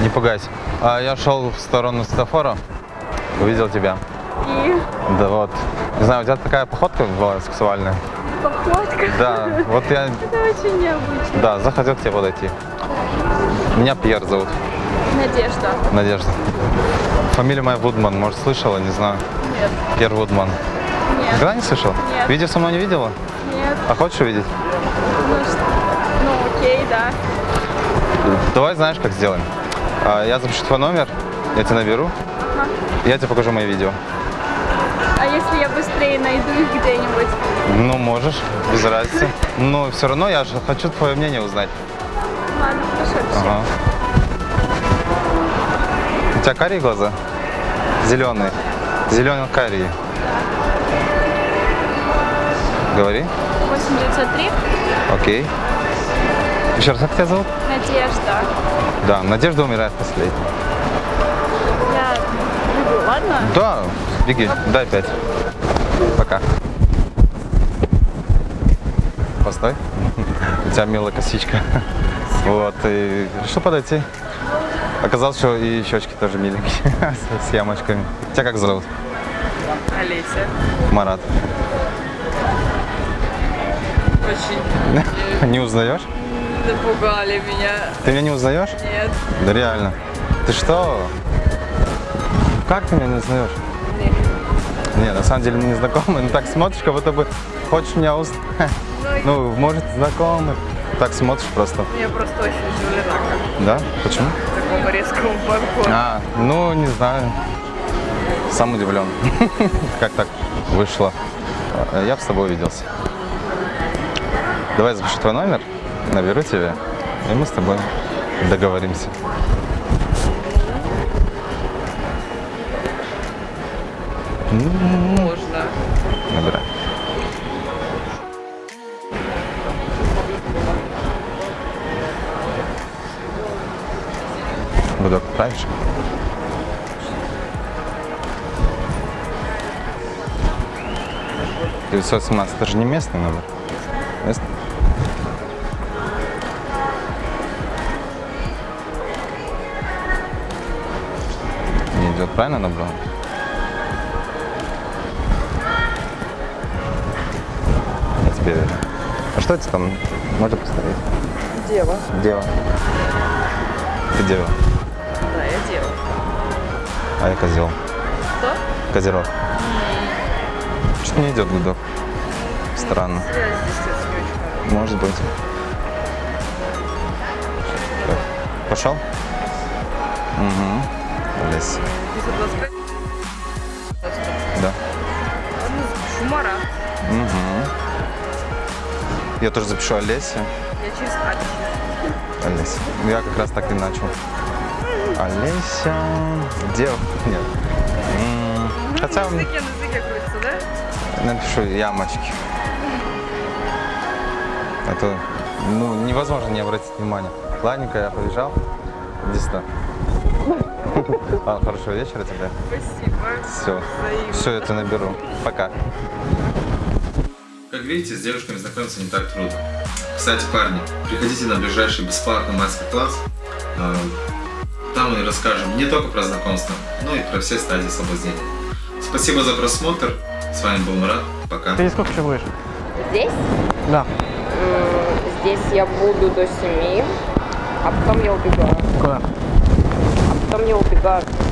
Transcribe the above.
Не пугайся. А я шел в сторону светофора, увидел тебя. И Да вот. Не знаю, у тебя такая походка была сексуальная. походка. Да, вот я, Это очень необычно. да, захотел к тебе подойти. Меня Пьер зовут, Надежда. Надежда. Фамилия моя Вудман, может, слышала, не знаю. Нет. Пьер Вудман. Нет. Никогда не слышал? Нет. Видео со мной не видела? Нет. А хочешь увидеть? Ну, что? ну окей, да. Давай знаешь, как сделаем. А, Я запишу твой номер, я тебя наберу, Ага. я тебе покажу мои видео. А если я быстрее найду их где-нибудь? Ну, можешь, без разницы. Но все равно я же хочу твое мнение узнать. Ладно, хорошо. Ага. У тебя карие глаза? Зеленые. Зелено-карие. Говори. 8903. Окей. Еще раз, как тебя зовут? Надежда. Да, Надежда умирает последней. Я бегу, ладно? Да, беги, дай пять. Пока. Постой. У тебя милая косичка. Вот, и решил подойти. Оказалось, что и щечки тоже миленькие, с ямочками. Тебя как зовут? Олеся. Марат. Очень Не узнаешь? Напугали меня. Ты меня не узнаешь? Нет. Да реально. Ты что? Как ты меня не узнаешь? Нет. Не, на самом деле мы не знакомы, но так смотришь, как будто бы хочешь меня узнать. Ну, может, знакомы. Так смотришь просто. Я просто очень удивлена, Да? Почему? такому резкому подходу. А, ну, не знаю. Сам удивлен. Как так вышло? Я бы с тобой увиделся. Давай запишу твой номер, наберу тебя, и мы с тобой договоримся. Можно. Набирай. Буду отправишь? Девятьсот семнадцать. Это же не местный номер. Местный? Правильно набрал? Я тебе верю. А что это там? Можно посмотреть? Дева. Дева. Ты дева, Да, я дева. а я козел. Что? Козерог. Что-то не идет гудок. Странно. Может быть. Так, Пошел? Угу. Лес. 925? Да. Ладно, запишу Марат. Угу. Я тоже запишу Олеся. Я через А. Олеся. Я как раз так и начал. Олеся. Дев. Нет. М, Хотя На языке, на языке крутится, да? напишу ямочки. А то ну, невозможно не обратить внимания. Ладненько, я побежал. Сюда. Ладно, хорошего вечера тебе. Спасибо. Все. Взаимно. Все, тебя наберу. Пока. Как видите, с девушками знакомиться не так трудно. Кстати, парни, приходите на ближайший бесплатный мастер-класс. Э, Там мы расскажем не только про знакомство, но и про все стадии соблазнения. Спасибо за просмотр. С вами был Мурат. Пока. Ты сколько еще будешь? Здесь? Да. Здесь я буду до 7, а потом я убегаю. Куда? А потом я убегаю.